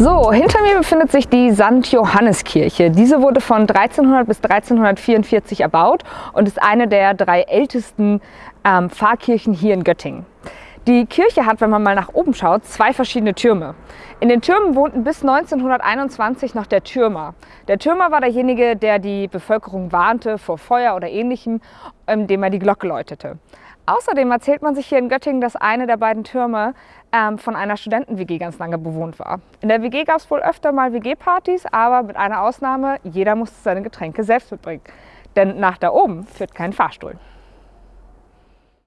So, hinter mir befindet sich die St. Johanneskirche. Diese wurde von 1300 bis 1344 erbaut und ist eine der drei ältesten ähm, Pfarrkirchen hier in Göttingen. Die Kirche hat, wenn man mal nach oben schaut, zwei verschiedene Türme. In den Türmen wohnten bis 1921 noch der Türmer. Der Türmer war derjenige, der die Bevölkerung warnte vor Feuer oder ähnlichem, indem er die Glocke läutete. Außerdem erzählt man sich hier in Göttingen, dass eine der beiden Türme ähm, von einer Studenten-WG ganz lange bewohnt war. In der WG gab es wohl öfter mal WG-Partys, aber mit einer Ausnahme, jeder musste seine Getränke selbst mitbringen. Denn nach da oben führt kein Fahrstuhl.